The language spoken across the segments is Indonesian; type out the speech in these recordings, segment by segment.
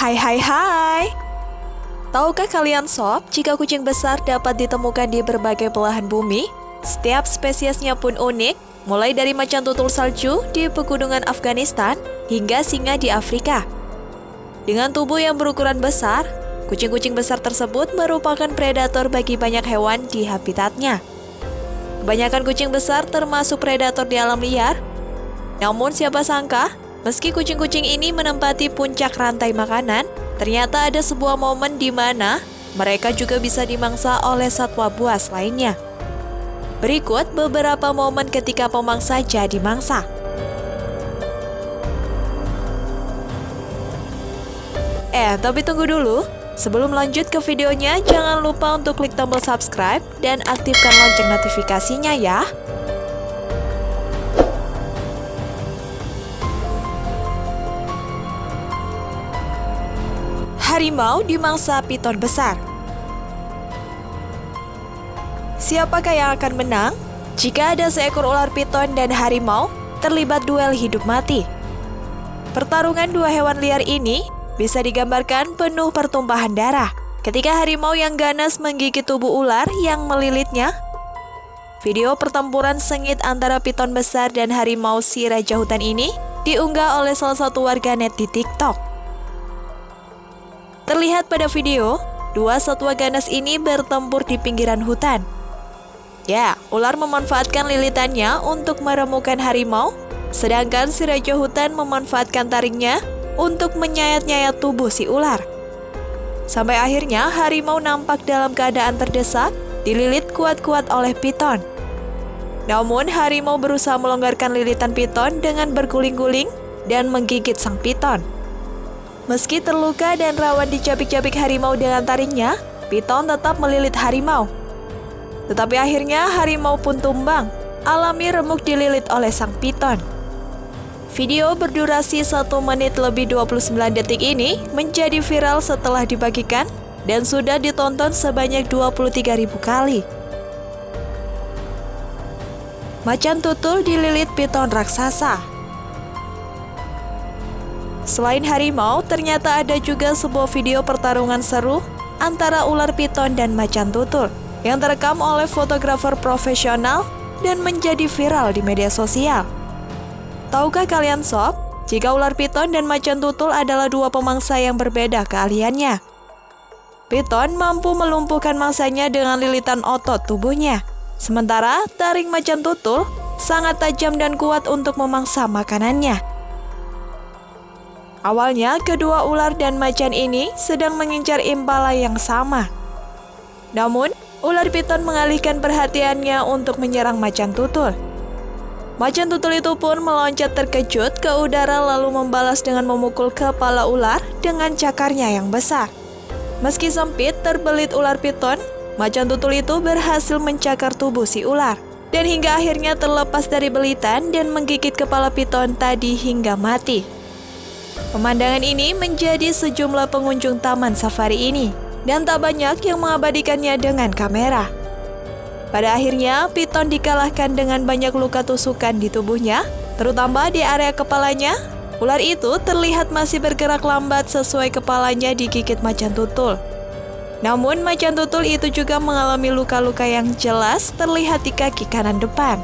Hai hai hai Tahukah kalian sob, jika kucing besar dapat ditemukan di berbagai belahan bumi, setiap spesiesnya pun unik, mulai dari macan tutul salju di pegunungan Afghanistan hingga singa di Afrika. Dengan tubuh yang berukuran besar, kucing-kucing besar tersebut merupakan predator bagi banyak hewan di habitatnya. Kebanyakan kucing besar termasuk predator di alam liar. Namun siapa sangka, meski kucing-kucing ini menempati puncak rantai makanan, Ternyata ada sebuah momen di mana mereka juga bisa dimangsa oleh satwa buas lainnya. Berikut beberapa momen ketika pemangsa jadi mangsa. Eh, tapi tunggu dulu. Sebelum lanjut ke videonya, jangan lupa untuk klik tombol subscribe dan aktifkan lonceng notifikasinya ya. Harimau di mangsa piton besar. Siapakah yang akan menang jika ada seekor ular piton dan harimau terlibat duel hidup mati? Pertarungan dua hewan liar ini bisa digambarkan penuh pertumpahan darah ketika harimau yang ganas menggigit tubuh ular yang melilitnya. Video pertempuran sengit antara piton besar dan harimau si raja hutan ini diunggah oleh salah satu warganet di TikTok. Terlihat pada video, dua satwa ganas ini bertempur di pinggiran hutan. Ya, ular memanfaatkan lilitannya untuk meremukan harimau, sedangkan si raja hutan memanfaatkan taringnya untuk menyayat-nyayat tubuh si ular. Sampai akhirnya harimau nampak dalam keadaan terdesak, dililit kuat-kuat oleh piton. Namun harimau berusaha melonggarkan lilitan piton dengan berguling-guling dan menggigit sang piton. Meski terluka dan rawan dicapik-capik harimau dengan taringnya, Piton tetap melilit harimau. Tetapi akhirnya harimau pun tumbang, alami remuk dililit oleh sang piton. Video berdurasi 1 menit lebih 29 detik ini menjadi viral setelah dibagikan dan sudah ditonton sebanyak 23.000 kali. Macan tutul dililit piton raksasa. Selain harimau, ternyata ada juga sebuah video pertarungan seru antara ular piton dan macan tutul yang terekam oleh fotografer profesional dan menjadi viral di media sosial. Tahukah kalian sob, jika ular piton dan macan tutul adalah dua pemangsa yang berbeda keahliannya? Piton mampu melumpuhkan mangsanya dengan lilitan otot tubuhnya, sementara taring macan tutul sangat tajam dan kuat untuk memangsa makanannya. Awalnya, kedua ular dan macan ini sedang mengincar impala yang sama. Namun, ular piton mengalihkan perhatiannya untuk menyerang macan tutul. Macan tutul itu pun meloncat terkejut ke udara lalu membalas dengan memukul kepala ular dengan cakarnya yang besar. Meski sempit terbelit ular piton, macan tutul itu berhasil mencakar tubuh si ular. Dan hingga akhirnya terlepas dari belitan dan menggigit kepala piton tadi hingga mati. Pemandangan ini menjadi sejumlah pengunjung taman safari ini, dan tak banyak yang mengabadikannya dengan kamera. Pada akhirnya, Piton dikalahkan dengan banyak luka tusukan di tubuhnya, terutama di area kepalanya. Ular itu terlihat masih bergerak lambat sesuai kepalanya digigit macan tutul. Namun, macan tutul itu juga mengalami luka-luka yang jelas terlihat di kaki kanan depan.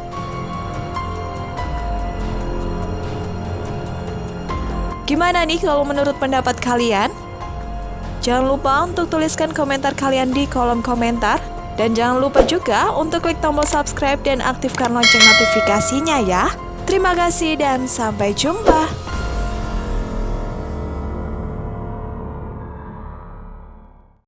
Gimana nih kalau menurut pendapat kalian? Jangan lupa untuk tuliskan komentar kalian di kolom komentar. Dan jangan lupa juga untuk klik tombol subscribe dan aktifkan lonceng notifikasinya ya. Terima kasih dan sampai jumpa.